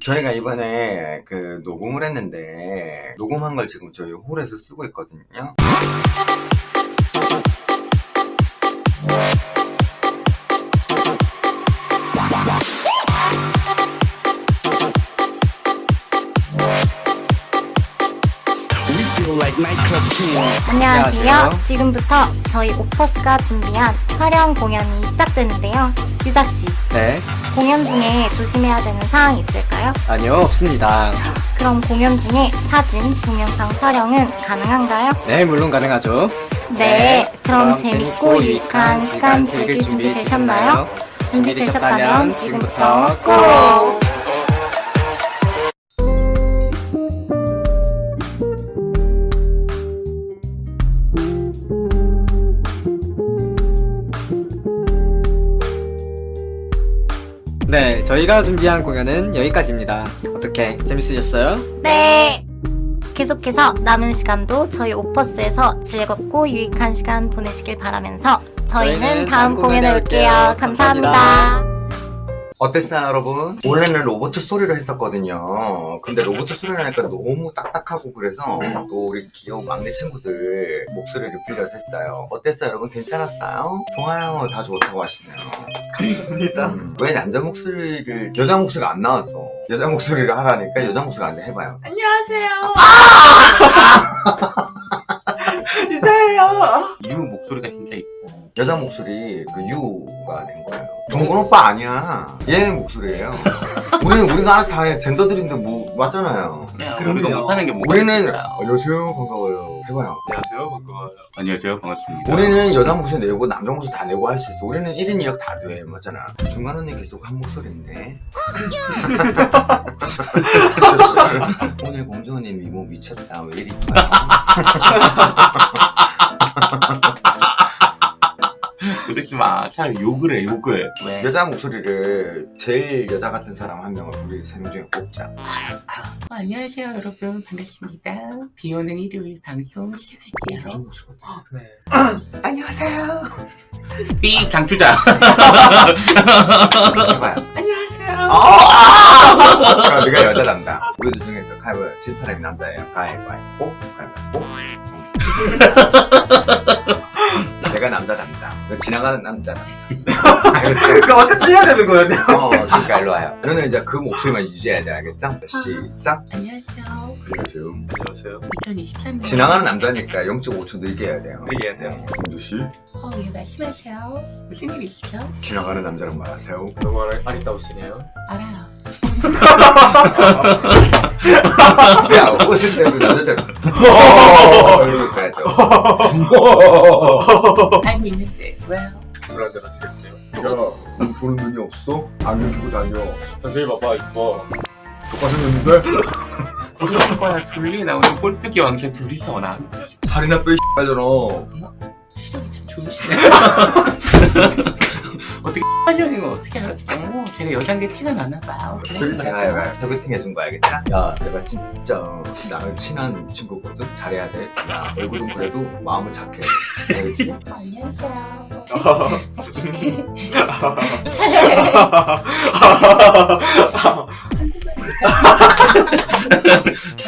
저희가 이번에 그 녹음을 했는데 녹음한 걸 지금 저희 홀에서 쓰고 있거든요. 안녕하세요. 안녕하세요. 지금부터 저희 오퍼스가 준비한 화려한 공연이 시작되는데요. 유자 씨, 네, 공연 중에 조심해야 되는 사항이 있을까요? 아니요, 없습니다. 그럼 공연 중에 사진, 동영상 촬영은 가능한가요? 네, 물론 가능하죠. 네, 그럼 재밌고 유익한 시간 즐길 준비 되셨나요? 준비되셨다면 지금부터 고! 네, 저희가 준비한 공연은 여기까지입니다. 어떻게 재밌으셨어요? 네! 계속해서 남은 시간도 저희 오퍼스에서 즐겁고 유익한 시간 보내시길 바라면서 저희는 저희는 다음 다음 공연에. 올게요. 감사합니다. 감사합니다. 어땠어요 여러분? 원래는 로봇 소리로 했었거든요. 근데 로봇 소리를 하니까 너무 딱딱하고 그래서 또 우리 귀여운 막내 친구들 목소리를 빌려서 했어요. 어땠어요 여러분? 괜찮았어요? 좋아요 다 좋다고 하시네요. 감사합니다. 음, 왜 남자 목소리를 여자 목소리가 안 나왔어? 여자 목소리를 하라니까 여자 목소리 안 돼 해봐요. 안녕하세요. 이사예요. 유 목소리가 진짜 이뻐. 여자 목소리 그 유가 낸 거예요. 동건 오빠 아니야. 얘 목소리예요. 우리는 우리가 알아서 다 해. 젠더들인데 뭐 맞잖아요. 우리가 못하는 게 뭐가 우리는? 안녕하세요 반가워요. 해봐요. 안녕하세요 반가워요 안녕하세요 반갑습니다. 우리는 여자 목소리 내고 남자 목소리 다 내고 할 수 있어. 우리는 1인 2역 다 돼. 맞잖아. 중간 언니 계속 한 목소리인데. 오늘 공주 언니 미모 미쳤다. 왜 이리? 그러지 마. 차라리 욕을 해 욕을. 왜? 여자 목소리를 제일 여자 같은 사람 한 명을 우리 세 명 중에 뽑자. 안녕하세요 여러분 반갑습니다. 비 오는 일요일 방송 시작할게요. 네. 안녕하세요. 삐 장추자. 해봐요. 안녕하세요. 아! 네가 여자 남자. 우리들 중에서 가위바위보 진 사람이 남자예요. 가위바위보. 가위바위보. 내가 남자 담당. 너 지나가는 남자 담당. 알겠지? 그 어쨌든 해야 되는 거예요. 어, 그러니까 일로 와요. 너는 이제 그 목소리만 유지해야 돼, 알겠죠? 시작. 안녕하세요. 안녕하세요. 안녕하세요 2023년. 지나가는 남자니까 0.5초 늘게 해야 돼요. 되게 해야 돼요 공주 씨, 어, 예 말씀하세요. 무슨 일 있으시죠? 지나가는 남자랑 말하세요. 너무 안, 아리따우시네요 알아요. 야, 옷을 때문에 남자들. 이렇게 가야죠. 알고 있는데 왜요? 술 한잔 하시겠어요? 야, 너 보는 눈이 없어? 안경 끼고 다녀. 선생님 봐봐 이뻐 조카 생겼는데? 우리 오빠랑 둘이 나오는 꼴뚜기 왕자 둘이서 나 살이나 빼, 빨잖아. 시력이 참 좋으시네. 어떻게 하려는 거 어떻게 알았죠? 제가 여잔 게 티가 나나 봐요. 소개팅 해봐. 소개팅 해준 거 알겠지? 야, 내가 진짜 나랑 친한 친구거든? 잘해야 돼. 야, 얼굴은 그래도 마음은 착해. 알겠지?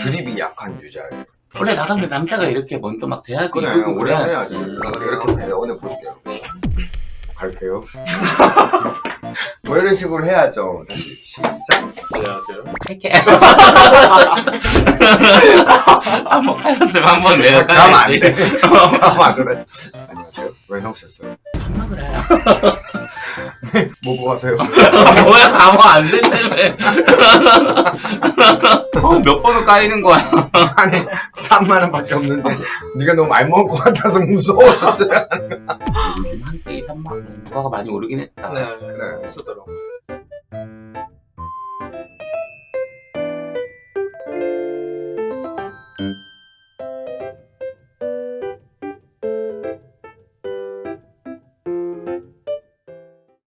그립이 약한 유자예요. 원래 나가면 남자가 이렇게 먼저 막 대하고 그래, 이러고 우리 그래야지. 해야지. 이렇게 해요. 오늘 보여줄게요. 갈게요. 뭐 이런 식으로 해야죠. 다시 시작. 안녕하세요 할게. 한번 팔았으면 한번 내가 가면 안 돼. 가면 안 되지. 안녕하세요. 왜 나오셨어요? 밥 먹으라요. 뭐, 뭐, 하세요? 뭐야 아무 뭐 안 된다며 어, 몇 번을 까이는 거야 아니 3만원 밖에 없는데 네가 너무 말 먹을 것 같아서 무서웠어 요즘 한 게임 3만원 물가가 많이 오르긴 했다 네 그래 없었더라고